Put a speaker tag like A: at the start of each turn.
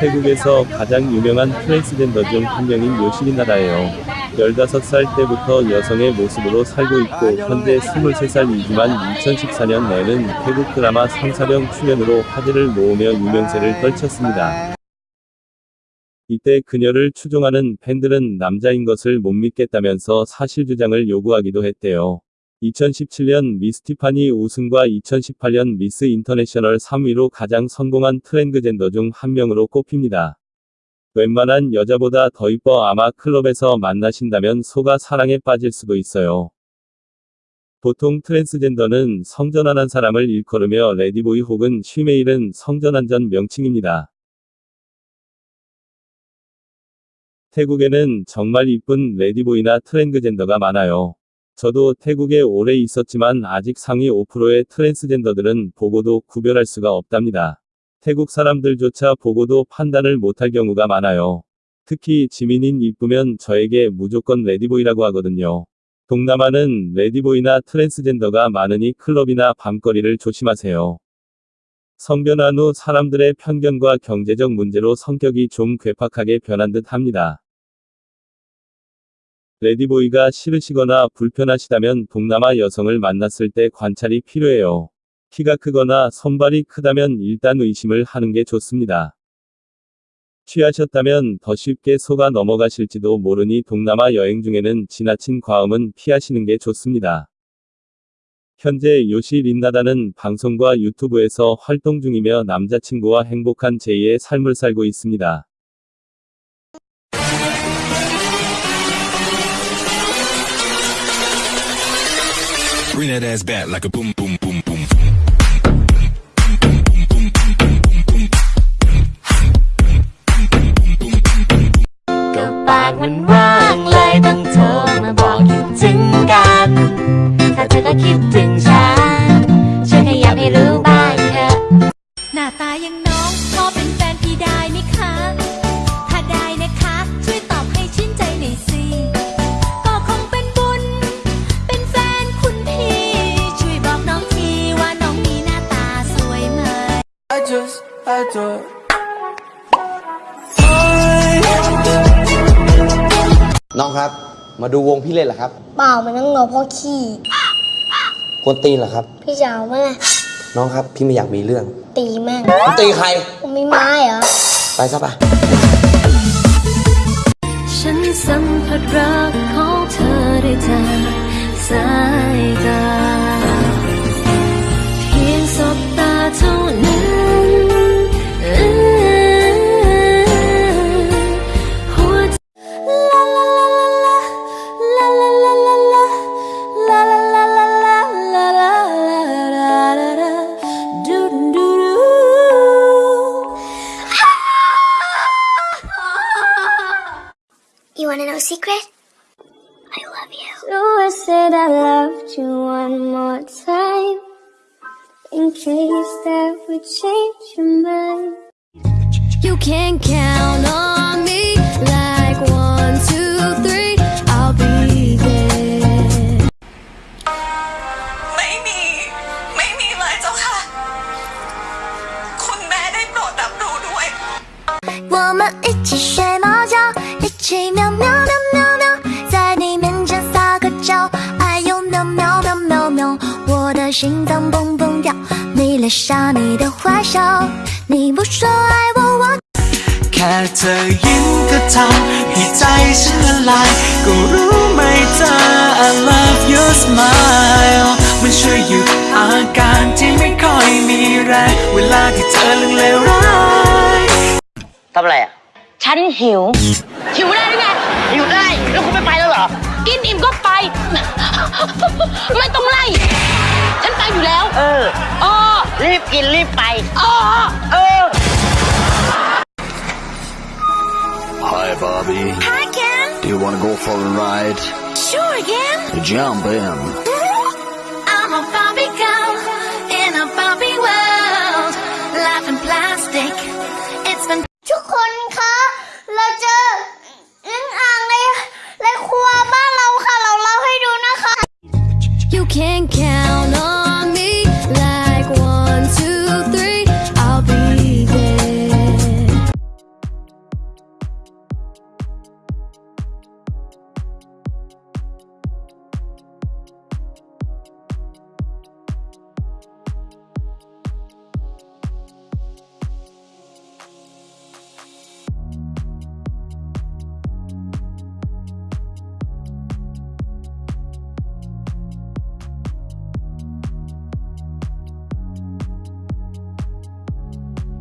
A: 태국에서 가장 유명한 트랜스젠더 중 한 명인 요시리 나다예요. 15살 때부터 여성의 모습으로 살고 있고 현재 23살이지만 2014년 내는 태국 드라마 성사령 출연으로 화제를 모으며 유명세를 떨쳤습니다. 이때 그녀를 추종하는 팬들은 남자인 것을 못 믿겠다면서 사실 주장을 요구하기도 했대요. 2017년 미스 티파니 우승과 2018년 미스 인터내셔널 3위로 가장 성공한 트랜스젠더 중 한 명으로 꼽힙니다. 웬만한 여자보다 더 이뻐 아마 클럽에서 만나신다면 속아 사랑에 빠질 수도 있어요. 보통 트랜스젠더는 성전환한 사람을 일컬으며 ladyboy 혹은 shemale은 성전환 전 명칭입니다. 태국에는 정말 이쁜 ladyboy나 트랜스젠더가 많아요. 저도 태국에 오래 있었지만 아직 상위 5%의 트랜스젠더들은 보고도 구별할 수가 없답니다. 태국 사람들조차 보고도 판단을 못할 경우가 많아요. 특히 지민인 이쁘면 저에게 무조건 ladyboy라고 하거든요. 동남아는 ladyboy나 트랜스젠더가 많으니 클럽이나 밤거리를 조심하세요. 성전환 후 사람들의 편견과 경제적 문제로 성격이 좀 괴팍하게 변한 듯 합니다. ladyboy가 싫으시거나 불편하시다면 동남아 여성을 만났을 때 관찰이 필요해요. 키가 크거나 손발이 크다면 일단 의심을 하는 게 좋습니다. 취하셨다면 더 쉽게 속아 넘어가실지도 모르니 동남아 여행 중에는 지나친 과음은 피하시는 게 좋습니다. 현재 요시 린나다는 방송과 유튜브에서 활동 중이며 남자친구와 행복한 제2의 삶을 살고 있습니다.
B: Bring that ass back like a boom, boom, boom, boom.
C: ก็ปากมันว่างเลยต้องโทรมาบอกคิดถึงกัน ถ้าเธอก็คิดถึงฉัน
D: just adore.
E: น้องครับ มาดูวงพี่เล่นเหรอครับ
F: เปล่ามันต้องรอพ่อขี้
E: กวนตีนเหรอครับ
F: พี่จะเอาเมื่อไหร่
E: น้องครับ พี่ไม่อยากมีเรื่อง
F: ตีแม่ง
E: มึงตีใคร
F: ผมมีไม้เหรอ
E: ไปซะปะ
G: ฉันสัมผัสรักของเธอได้จากสายตา
F: You wanna know a secret I love you
G: So I said I loved you one more time In case that would change your mind You can count on me Like one, two, three I'll be there
H: ไม่มี ไม่มีเลยเจ้าค่ะ คุณแม่ได้โปรดรับรู้ด้วย
C: 我们一起睡猫觉， 一起喵喵喵喵喵，在你面前撒个娇，哎呦喵喵喵喵喵，我的心脏蹦蹦跳，你脸上你的坏笑，你不说爱我我。
D: แค่เธอยิ้มก็ทำให้ใจฉันละลาย ก็รู้ไหมเธอ I love your smile มันช่วยหยุดอาการที่ไม่ค่อยมีแรง เวลาที่เธอเรื่องเลวร้าย
I: ทำอะไรอ่ะ
J: ฉันหิว
I: หิวได้หรือไงหิวได้ แล้วคุณไม่ไปแล้วเหรอ
J: กินอิ่มก็ไป ไม่ต้องไล่ ฉันไปอยู่แล้ว
I: เออ
J: อ๋อ
I: รีบกินรีบไป
J: อ๋อ
I: เออ
B: Hi, Bobby.
C: Hi Ken,
B: Do you want to go for a ride?
C: sure Ken.
B: Jump in. can't